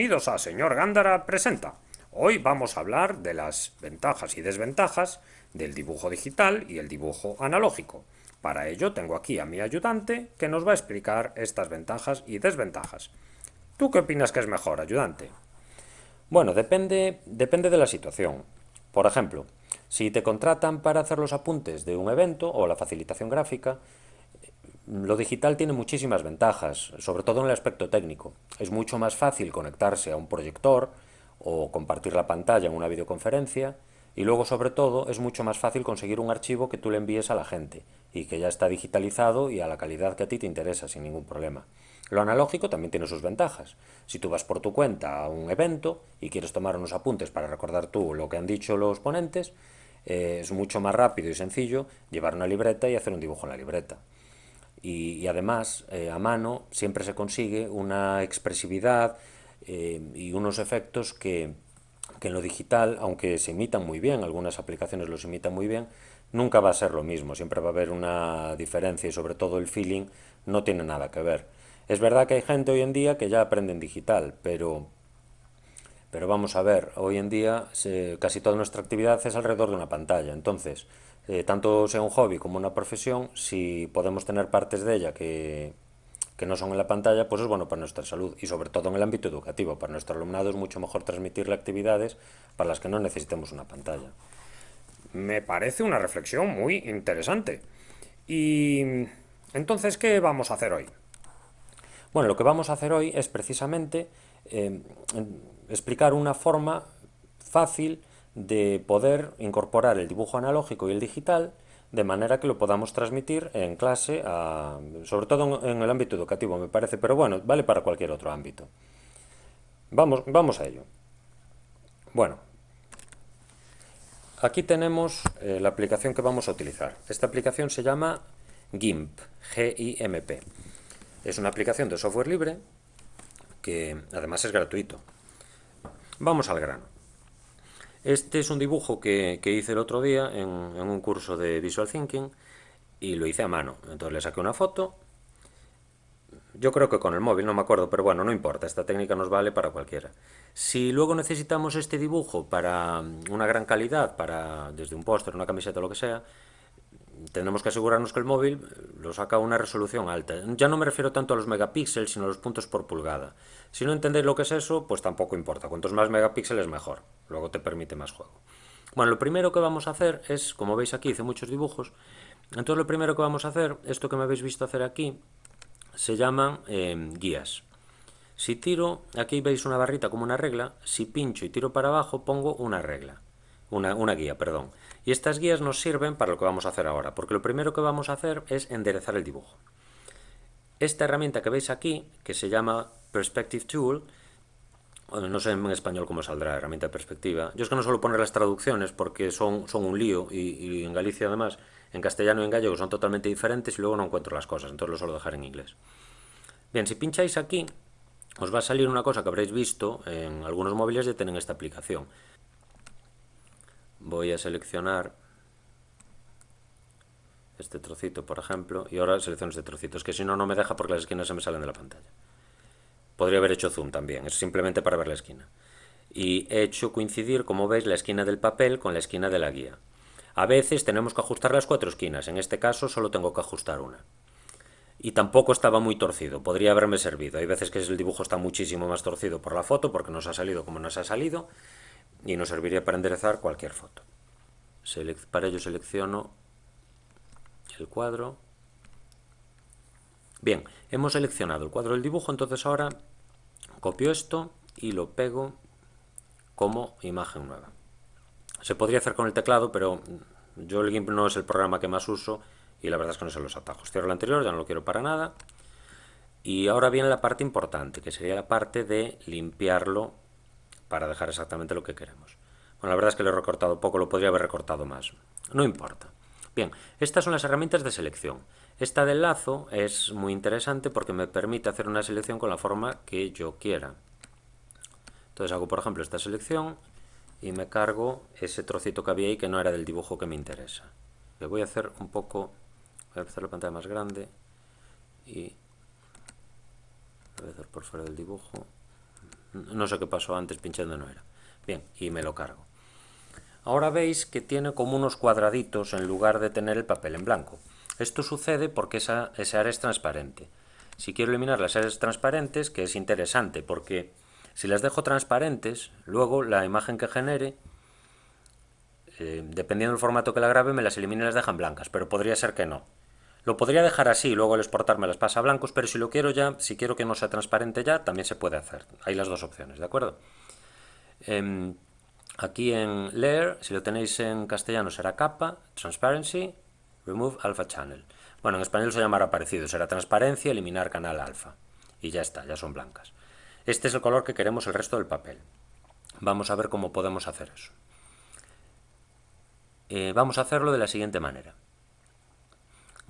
Bienvenidos a Señor Gándara Presenta. Hoy vamos a hablar de las ventajas y desventajas del dibujo digital y el dibujo analógico. Para ello tengo aquí a mi ayudante que nos va a explicar estas ventajas y desventajas. ¿Tú qué opinas que es mejor, ayudante? Bueno, depende, depende de la situación. Por ejemplo, si te contratan para hacer los apuntes de un evento o la facilitación gráfica, lo digital tiene muchísimas ventajas, sobre todo en el aspecto técnico. Es mucho más fácil conectarse a un proyector o compartir la pantalla en una videoconferencia y luego sobre todo es mucho más fácil conseguir un archivo que tú le envíes a la gente y que ya está digitalizado y a la calidad que a ti te interesa sin ningún problema. Lo analógico también tiene sus ventajas. Si tú vas por tu cuenta a un evento y quieres tomar unos apuntes para recordar tú lo que han dicho los ponentes, eh, es mucho más rápido y sencillo llevar una libreta y hacer un dibujo en la libreta y, además eh, a mano siempre se consigue una expresividad eh, y unos efectos que, que, en lo digital, aunque se imitan muy bien, algunas aplicaciones los imitan muy bien, nunca va a ser lo mismo, siempre va a haber una diferencia y sobre todo el feeling no tiene nada que ver. Es verdad que hay gente hoy en día que ya aprende en digital, pero, pero vamos a ver, hoy en día casi toda nuestra actividad es alrededor de una pantalla, entonces eh, tanto sea un hobby como una profesión, si podemos tener partes de ella que, que no son en la pantalla, pues es bueno para nuestra salud y sobre todo en el ámbito educativo. Para nuestro alumnado es mucho mejor transmitirle actividades para las que no necesitemos una pantalla. Me parece una reflexión muy interesante. Y entonces, ¿qué vamos a hacer hoy? Bueno, lo que vamos a hacer hoy es precisamente eh, explicar una forma fácil de poder incorporar el dibujo analógico y el digital de manera que lo podamos transmitir en clase, sobre todo en, el ámbito educativo me parece, pero bueno, vale para cualquier otro ámbito. Vamos, vamos a ello. Bueno, aquí tenemos eh, la aplicación que vamos a utilizar. Esta aplicación se llama GIMP, G-I-M-P. Es una aplicación de software libre que además es gratuito. Vamos al grano. Este es un dibujo que, hice el otro día en, un curso de Visual Thinking y lo hice a mano. Entonces le saqué una foto. Yo creo que con el móvil, no me acuerdo, pero bueno, no importa, esta técnica nos vale para cualquiera. Si luego necesitamos este dibujo para una gran calidad, para desde un póster, una camiseta lo que sea, tenemos que asegurarnos que el móvil lo saca a una resolución alta. Ya no me refiero tanto a los megapíxeles, sino a los puntos por pulgada. Si no entendéis lo que es eso, pues tampoco importa. Cuantos más megapíxeles, mejor. Luego te permite más juego. Bueno, lo primero que vamos a hacer es, como veis aquí, hice muchos dibujos. Entonces lo primero que vamos a hacer, esto que me habéis visto hacer aquí, se llaman eh, guías. Si tiro, aquí veis una barrita como una regla, si pincho y tiro para abajo, pongo una regla. Una, una guía, perdón. Y estas guías nos sirven para lo que vamos a hacer ahora, porque lo primero que vamos a hacer es enderezar el dibujo. Esta herramienta que veis aquí, que se llama Perspective Tool, no sé en español cómo saldrá, herramienta de perspectiva. Yo es que no suelo poner las traducciones porque son, son un lío y, en Galicia además, en castellano y en gallego son totalmente diferentes y luego no encuentro las cosas, entonces lo suelo dejar en inglés. Bien, si pincháis aquí, os va a salir una cosa que habréis visto en algunos móviles ya tienen esta aplicación voy a seleccionar este trocito, por ejemplo, y ahora selecciono este trocito. Es que si no, no me deja porque las esquinas se me salen de la pantalla. Podría haber hecho zoom también, es simplemente para ver la esquina. Y he hecho coincidir, como veis, la esquina del papel con la esquina de la guía. A veces tenemos que ajustar las cuatro esquinas, en este caso solo tengo que ajustar una. Y tampoco estaba muy torcido, podría haberme servido. Hay veces que el dibujo está muchísimo más torcido por la foto, porque nos ha salido como nos ha salido, y nos serviría para enderezar cualquier foto. para ello selecciono el cuadro. Bien, hemos seleccionado el cuadro del dibujo, entonces ahora copio esto y lo pego como imagen nueva. Se podría hacer con el teclado, pero yo el GIMP no es el programa que más uso y la verdad es que no sé los atajos. Cierro el anterior, ya no lo quiero para nada. Y ahora viene la parte importante, que sería la parte de limpiarlo para dejar exactamente lo que queremos. Bueno, la verdad es que lo he recortado poco, lo podría haber recortado más. No importa. Bien, estas son las herramientas de selección. Esta del lazo es muy interesante porque me permite hacer una selección con la forma que yo quiera. Entonces hago, por ejemplo, esta selección y me cargo ese trocito que había ahí que no era del dibujo que me interesa. Le voy a hacer un poco, voy a hacer la pantalla más grande y a hacer por fuera del dibujo. No sé qué pasó antes, pinchando no era. Bien, y me lo cargo. Ahora veis que tiene como unos cuadraditos en lugar de tener el papel en blanco. Esto sucede porque esa, esa área es transparente. Si quiero eliminar las áreas transparentes, que es interesante porque si las dejo transparentes, luego la imagen que genere, eh, dependiendo del formato que la grabe, me las elimina y las dejan blancas, pero podría ser que no. Lo podría dejar así, luego al exportar me las pasa a blancos, pero si lo quiero ya, si quiero que no sea transparente ya, también se puede hacer. Hay las dos opciones, ¿de acuerdo? Em, aquí en Layer, si lo tenéis en castellano será capa, Transparency, Remove Alpha Channel. Bueno, en español se llamará parecido, será transparencia, eliminar canal alfa. Y ya está, ya son blancas. Este es el color que queremos el resto del papel. Vamos a ver cómo podemos hacer eso. Eh, vamos a hacerlo de la siguiente manera.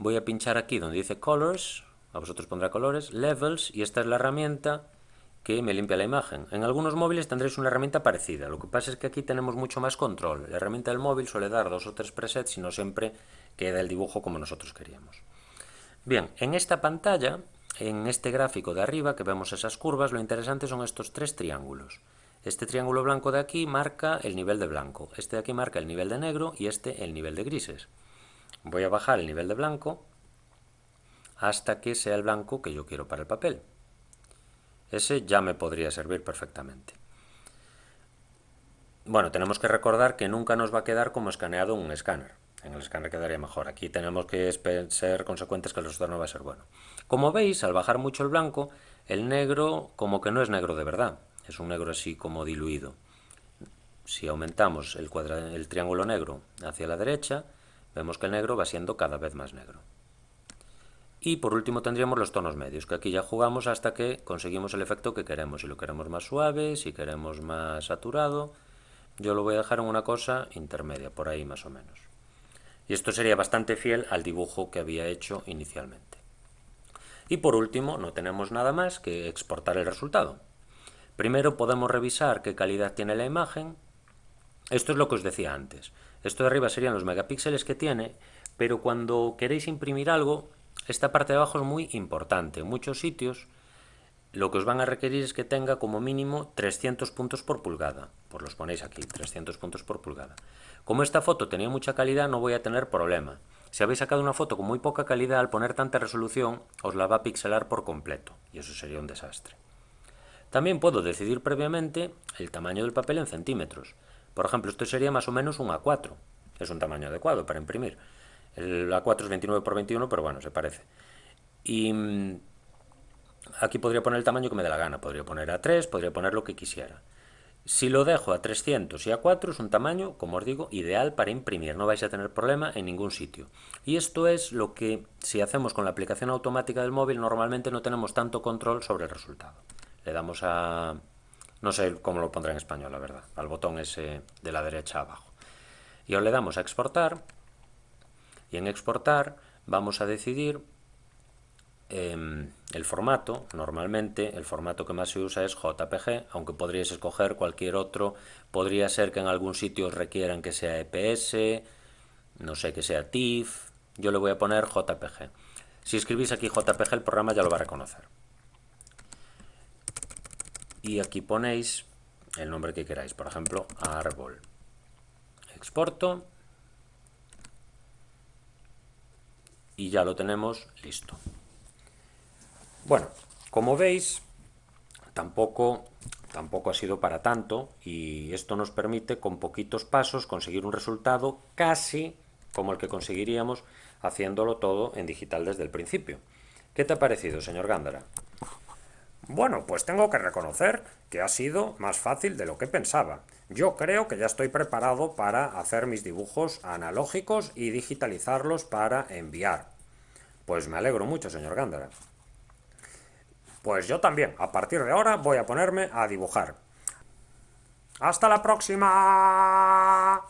Voy a pinchar aquí donde dice Colors, a vosotros pondrá colores, Levels, y esta es la herramienta que me limpia la imagen. En algunos móviles tendréis una herramienta parecida, lo que pasa es que aquí tenemos mucho más control. La herramienta del móvil suele dar dos o tres presets y no siempre queda el dibujo como nosotros queríamos. Bien, en esta pantalla en este gráfico de arriba, que vemos esas curvas, lo interesante son estos tres triángulos. Este triángulo blanco de aquí marca el nivel de blanco, este de aquí marca el nivel de negro y este el nivel de grises. Voy a bajar el nivel de blanco hasta que sea el blanco que yo quiero para el papel. Ese ya me podría servir perfectamente. Bueno, tenemos que recordar que nunca nos va a quedar como escaneado un escáner. En el escáner quedaría mejor. Aquí tenemos que ser consecuentes que el resultado no va a ser bueno. Como veis, al bajar mucho el blanco, el negro como que no es negro de verdad. Es un negro así como diluido. Si aumentamos el, el triángulo negro hacia la derecha, vemos que el negro va siendo cada vez más negro. Y por último tendríamos los tonos medios, que aquí ya jugamos hasta que conseguimos el efecto que queremos. Si lo queremos más suave, si queremos más saturado, yo lo voy a dejar en una cosa intermedia, por ahí más o menos. Y esto sería bastante fiel al dibujo que había hecho inicialmente. Y por último, no tenemos nada más que exportar el resultado. Primero podemos revisar qué calidad tiene la imagen. Esto es lo que os decía antes. Esto de arriba serían los megapíxeles que tiene, pero cuando queréis imprimir algo, esta parte de abajo es muy importante. En muchos sitios lo que os van a requerir es que tenga como mínimo 300 puntos por pulgada. Pues los ponéis aquí, 300 puntos por pulgada. Como esta foto tenía mucha calidad, no voy a tener problema. Si habéis sacado una foto con muy poca calidad, al poner tanta resolución, os la va a pixelar por completo, y eso sería un desastre. También puedo decidir previamente el tamaño del papel en centímetros. Por ejemplo, esto sería más o menos un A4. Es un tamaño adecuado para imprimir. El A4 es 29 por 21, pero bueno, se parece. Y mm, aquí podría poner el tamaño que me dé la gana. Podría poner A3, podría poner lo que quisiera. Si lo dejo a 300 y a 4 es un tamaño, como os digo, ideal para imprimir, no vais a tener problema en ningún sitio. Y esto es lo que, si hacemos con la aplicación automática del móvil, normalmente no tenemos tanto control sobre el resultado. Le damos a... no sé cómo lo pondré en español, la verdad, al botón ese de la derecha abajo. Y ahora le damos a exportar, y en exportar vamos a decidir Em, el formato, normalmente el formato que más se usa es JPG, aunque podríais escoger cualquier otro, podría ser que en algún sitio requieran que sea EPS, no sé, que sea TIFF, yo le voy a poner JPG. Si escribís aquí JPG el programa ya lo va a reconocer. Y aquí ponéis el nombre que queráis, por ejemplo, árbol. Exporto. Y ya lo tenemos listo. Bueno, como veis, tampoco, tampoco ha sido para tanto y esto nos permite con poquitos pasos conseguir un resultado casi como el que conseguiríamos haciéndolo todo en digital desde el principio. ¿Qué te ha parecido, señor Gándara? Bueno, pues tengo que reconocer que ha sido más fácil de lo que pensaba. Yo creo que ya estoy preparado para hacer mis dibujos analógicos y digitalizarlos para enviar. Pues me alegro mucho, señor Gándara. Pues yo también, a partir de ahora voy a ponerme a dibujar. ¡Hasta la próxima!